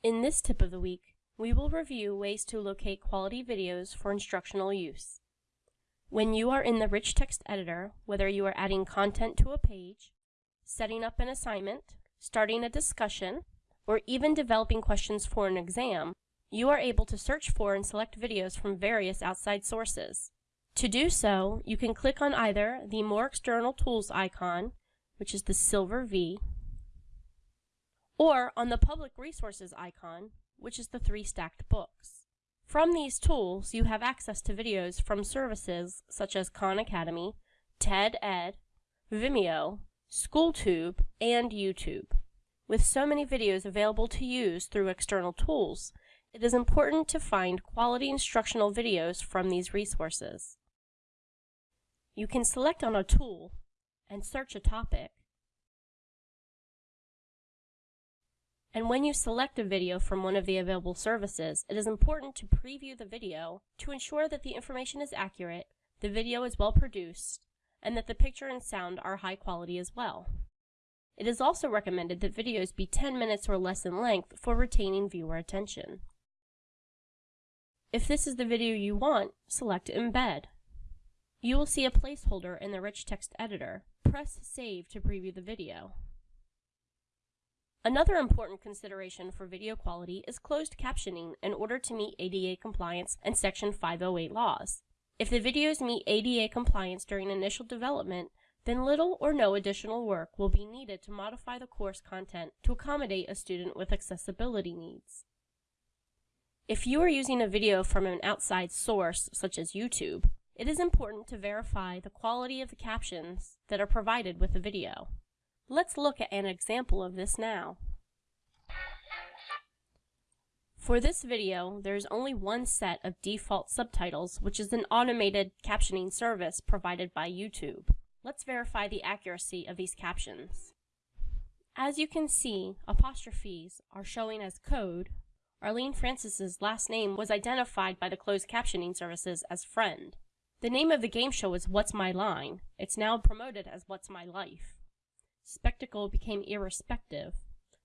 In this tip of the week, we will review ways to locate quality videos for instructional use. When you are in the rich text editor, whether you are adding content to a page, setting up an assignment, starting a discussion, or even developing questions for an exam, you are able to search for and select videos from various outside sources. To do so, you can click on either the More External Tools icon, which is the silver V, or on the Public Resources icon, which is the three stacked books. From these tools, you have access to videos from services such as Khan Academy, TED Ed, Vimeo, SchoolTube, and YouTube. With so many videos available to use through external tools, it is important to find quality instructional videos from these resources. You can select on a tool and search a topic. And when you select a video from one of the available services, it is important to preview the video to ensure that the information is accurate, the video is well produced, and that the picture and sound are high quality as well. It is also recommended that videos be 10 minutes or less in length for retaining viewer attention. If this is the video you want, select Embed. You will see a placeholder in the rich text editor. Press Save to preview the video. Another important consideration for video quality is closed captioning in order to meet ADA compliance and Section 508 laws. If the videos meet ADA compliance during initial development, then little or no additional work will be needed to modify the course content to accommodate a student with accessibility needs. If you are using a video from an outside source, such as YouTube, it is important to verify the quality of the captions that are provided with the video. Let's look at an example of this now. For this video, there is only one set of default subtitles, which is an automated captioning service provided by YouTube. Let's verify the accuracy of these captions. As you can see, apostrophes are showing as code Arlene Francis's last name was identified by the closed captioning services as friend. The name of the game show is What's My Line. It's now promoted as What's My Life. Spectacle became irrespective.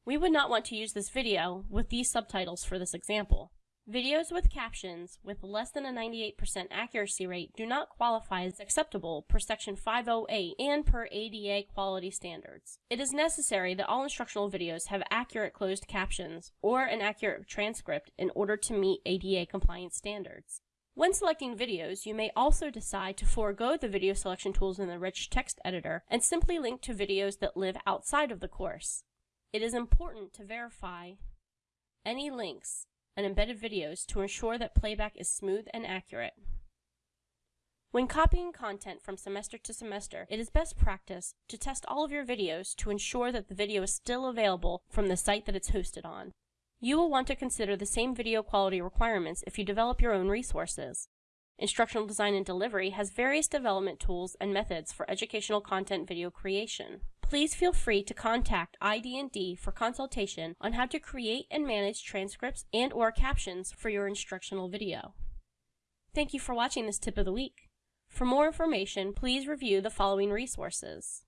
We would not want to use this video with these subtitles for this example. Videos with captions with less than a 98% accuracy rate do not qualify as acceptable per Section 508 and per ADA quality standards. It is necessary that all instructional videos have accurate closed captions or an accurate transcript in order to meet ADA compliance standards. When selecting videos, you may also decide to forego the video selection tools in the rich text editor and simply link to videos that live outside of the course. It is important to verify any links and embedded videos to ensure that playback is smooth and accurate. When copying content from semester to semester, it is best practice to test all of your videos to ensure that the video is still available from the site that it's hosted on. You will want to consider the same video quality requirements if you develop your own resources. Instructional Design and Delivery has various development tools and methods for educational content video creation. Please feel free to contact ID&D for consultation on how to create and manage transcripts and or captions for your instructional video. Thank you for watching this tip of the week. For more information, please review the following resources.